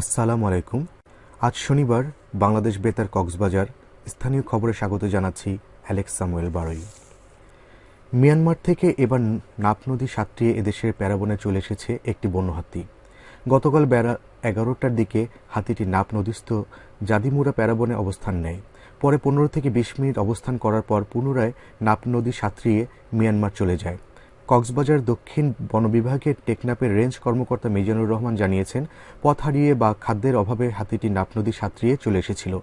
আসসালামু আলাইকুম। আজ শনিবার বাংলাদেশ বেতার কক্সবাজার স্থানীয় খবরে স্বাগত জানাচ্ছি অ্যালেক্স সামুয়েল বারই। মিয়ানমার থেকে এবার নাপ নদী সাঁতরিয়ে এদেশের প্যারাবনে চলে এসেছে একটি বন্য হাতি। গতকাল বেড়া এগারোটার দিকে হাতিটি নাপ নদীস্থ জাদিমুরা প্যারাবনে অবস্থান নেয়। পরে পনেরো থেকে বিশ মিনিট অবস্থান করার পর পুনরায় নাপ নদী সাঁতরিয়ে মিয়ানমার চলে যায়। কক্সবাজার দক্ষিণ বন বিভাগের টেকনাপের রেঞ্জ কর্মকর্তা মিজানুর রহমান জানিয়েছেন, পথ হারিয়ে বা খাদ্যের অভাবে হাতিটি নাপ নদী সাঁতরিয়ে চলে এসেছিল।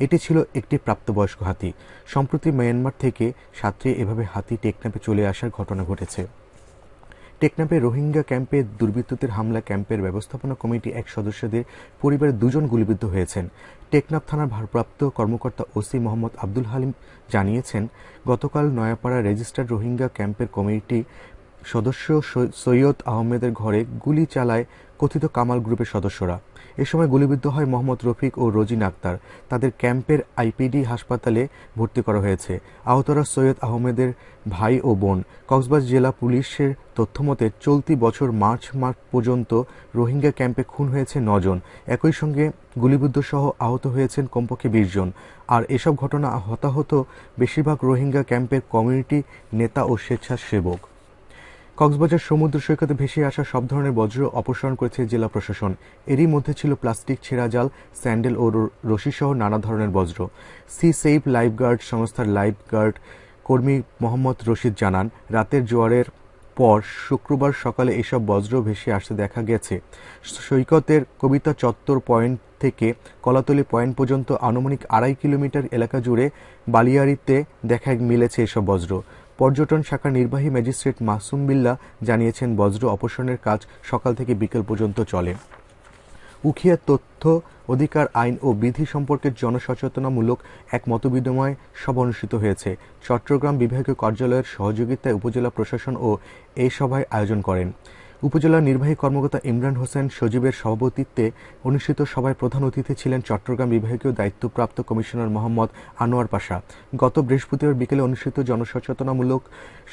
এটি ছিল একটি প্রাপ্তবয়স্ক হাতি। সম্প্রতি মিয়ানমার থেকে সাঁতরিয়ে এভাবে হাতি টেকনাপে চলে আসার ঘটনা ঘটেছে। টেকনাপে রোহিঙ্গা ক্যাম্পে দুর্বৃত্তদের হামলা ক্যাম্পের ব্যবস্থাপনা কমিটি এক সদস্যদের পরিবারের দুজন গুলিবিদ্ধ হয়েছেন। টেকনাফ থানার ভারপ্রাপ্ত কর্মকর্তা ওসি মোহাম্মদ আব্দুল হালিম জানিয়েছেন, গতকাল নয়াপাড়া রেজিস্টার্ড রোহিঙ্গা ক্যাম্পের কমিটি সদস্য সৈয়দ আহমেদের ঘরে গুলি চালায় কথিত কামাল গ্রুপের সদস্যরা। এ সময় গুলিবিদ্ধ হয় মোহাম্মদ রফিক ও রোজিন আক্তার। তাদের ক্যাম্পের আইপিডি হাসপাতালে ভর্তি করা হয়েছে। আহতরা সৈয়দ আহমেদের ভাই ও বোন। কক্সবাজার জেলা পুলিশের তথ্যমতে, চলতি বছর মার্চ মাস পর্যন্ত রোহিঙ্গা ক্যাম্পে খুন হয়েছে নজন। একই সঙ্গে গুলিবিদ্ধ সহ আহত হয়েছেন কমপক্ষে বিশ জন। আর এসব ঘটনা হতাহত বেশিরভাগ রোহিঙ্গা ক্যাম্পের কমিউনিটি নেতা ও স্বেচ্ছাসেবক। কক্সবাজার সমুদ্র সৈকতে ভেসে আসা সব ধরনের বজ্র অপসারণ করেছে জেলা প্রশাসন। এরই মধ্যে ছিল প্লাস্টিক, ছেঁড়া জাল, স্যান্ডেল ও রশিসহ নানা ধরনের বজ্র। সি সেভ লাইফগার্ড সংস্থার লাইফগার্ড কর্মী মোহাম্মদ রশিদ জানান, রাতের জোয়ারের পর শুক্রবার সকালে এসব বজ্র ভেসে আসতে দেখা গেছে। সৈকতের কবিতা চত্বর পয়েন্ট থেকে কলাতলি পয়েন্ট পর্যন্ত আনুমানিক আড়াই কিলোমিটার এলাকা জুড়ে বালিয়াড়িতে দেখা মিলেছে এসব বজ্র। পর্যটন শাখার নির্বাহী ম্যাজিস্ট্রেট মাসুম বিল্লা জানিয়েছেন, বজ্র অপসারণের কাজ সকাল থেকে বিকেল পর্যন্ত চলে। উখিয়া তথ্য অধিকার আইন ও বিধি সম্পর্কে জনসচেতনামূলক এক মতবিনিময় সভা অনুষ্ঠিত হয়েছে। চট্টগ্রাম বিভাগীয় কার্যালয়ের সহযোগিতায় উপজেলা প্রশাসন ও এই সভায় আয়োজন করেন। উপজেলা নির্বাহী কর্মকর্তা ইমরান হোসেন সজীবের সভাপতিত্বে অনুষ্ঠিত সভায় প্রধান অতিথি ছিলেন চট্টগ্রাম বিভাগীয় দায়িত্বপ্রাপ্ত কমিশনার মোহাম্মদ আনোয়ার পাশা। গত বৃহস্পতিবার বিকেলে অনুষ্ঠিত জনসচেতনামূলক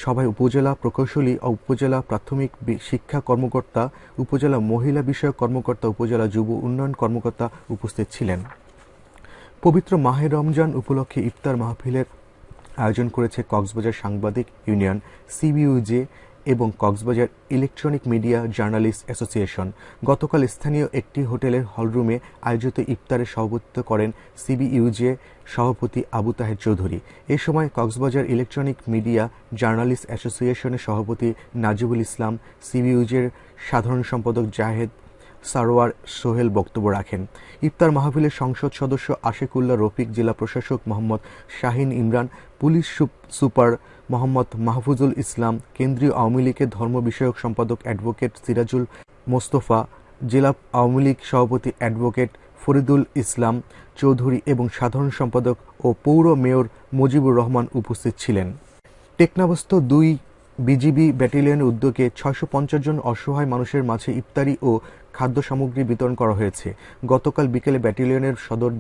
সভায় উপজেলা প্রকৌশলী ও উপজেলা প্রাথমিক শিক্ষা কর্মকর্তা, উপজেলা মহিলা বিষয়ক কর্মকর্তা, উপজেলা যুব উন্নয়ন কর্মকর্তা উপস্থিত ছিলেন। পবিত্র মাহে রমজান উপলক্ষে ইফতার মাহফিলের আয়োজন করেছে কক্সবাজার সাংবাদিক ইউনিয়ন, সিবিইউজে এবং Cox's Bazar electronic media journalist association গতকাল স্থানীয় একটি হোটেলের হলরুমে আয়োজিত ইফতারে সভাপতিত্ব করেন সিবিইউজে সভাপতি আবু তাহের চৌধুরী। এ সময় কক্সবাজার ইলেকট্রনিক মিডিয়া জার্নালিস্ট অ্যাসোসিয়েশনের সভাপতি নাজিবুল ইসলাম, সিবিইউজের সাধারণ সম্পাদক জাহেদ সারোয়ার সোহেল বক্তব্য রাখেন। ইফতার মাহফিলের সংসদ সদস্য আশেকুল্লাহ রফিক, জেলা প্রশাসক মোহাম্মদ শাহিন ইমরান, পুলিশ সুপার মোহাম্মদ মাহফুজুল ইসলাম, কেন্দ্রীয় আওয়ামী লীগের ধর্ম বিষয়ক সম্পাদক অ্যাডভোকেট সিরাজুল মোস্তফা, জেলা আওয়ামী লীগ সভাপতি অ্যাডভোকেট ফরিদুল ইসলাম চৌধুরী এবং সাধারণ সম্পাদক ও পৌর মেয়র মুজিবুর রহমান উপস্থিত ছিলেন। টেকনাবস্থ দুই বিজিবি ব্যাটালিয়নের উদ্যোগে ছয়শো পঞ্চাশ জন অসহায় মানুষের মাঝে ইফতারি ও খাদ্য সামগ্রী বিতরণ করা হয়েছে। গতকাল বিকেলে ব্যাটালিয়নের সদর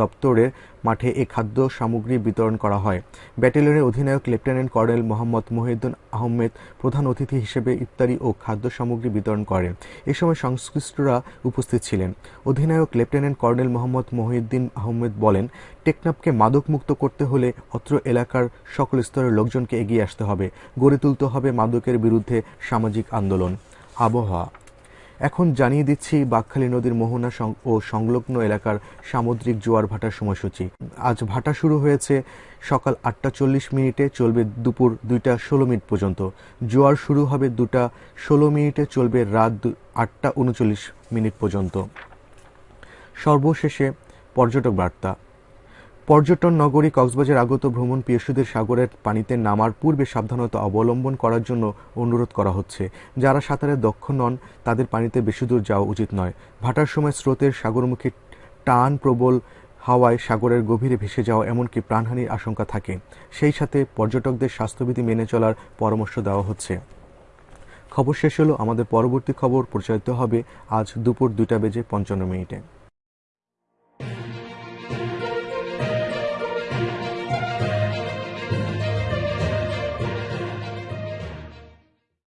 দপ্তরের মাঠে এ খাদ্য সামগ্রী বিতরণ করা হয়। ব্যাটালিয়নের অধিনায়ক লেফটেন্যান্ট কর্নেল মোহাম্মদ মহিউদ্দিন আহমেদ প্রধান অতিথি হিসেবে ইফতারি ও খাদ্য সামগ্রী বিতরণ করেন। এ সময় সংশ্লিষ্টরা উপস্থিত ছিলেন। অধিনায়ক লেফটেন্যান্ট কর্নেল মোহাম্মদ মহিউদ্দিন আহমেদ বলেন, টেকনাফকে মাদকমুক্ত করতে হলে অত্র এলাকার সকল স্তরের লোকজনকে এগিয়ে আসতে হবে। গড়ে তুলতে হবে মাদকের বিরুদ্ধে সামাজিক আন্দোলন। আবহাওয়া এখন জানিয়ে দিচ্ছি বাকখালী নদীর মোহনা ও সংলগ্ন এলাকার সামুদ্রিক জোয়ার ভাটার সময়সূচি। আজ ভাটা শুরু হয়েছে সকাল আটটা চল্লিশ মিনিটে, চলবে দুপুর দুইটা ষোলো মিনিট পর্যন্ত। জোয়ার শুরু হবে দুটা ষোলো মিনিটে, চলবে রাত আটটা উনচল্লিশ মিনিট পর্যন্ত। সর্বশেষে পর্যটক বার্তা। পর্যটন নগরী কক্সবাজার আগত ভ্রমণ পিয়সুদের সাগরের পানিতে নামার পূর্বে সাবধানতা অবলম্বন করার জন্য অনুরোধ করা হচ্ছে। যারা সাঁতারে দক্ষ নন, তাদের পানিতে বেশি দূর যাওয়া উচিত নয়। ভাটার সময় স্রোতের সাগরমুখী টান প্রবল হাওয়ায় সাগরের গভীরে ভেসে যাওয়া এমনকি প্রাণহানির আশঙ্কা থাকে। সেই সাথে পর্যটকদের স্বাস্থ্যবিধি মেনে চলার পরামর্শ দেওয়া হচ্ছে। খবর শেষ হলো। আমাদের পরবর্তী খবর প্রচারিত হবে আজ দুপুর দুইটা বেজে পঞ্চান্ন মিনিটে।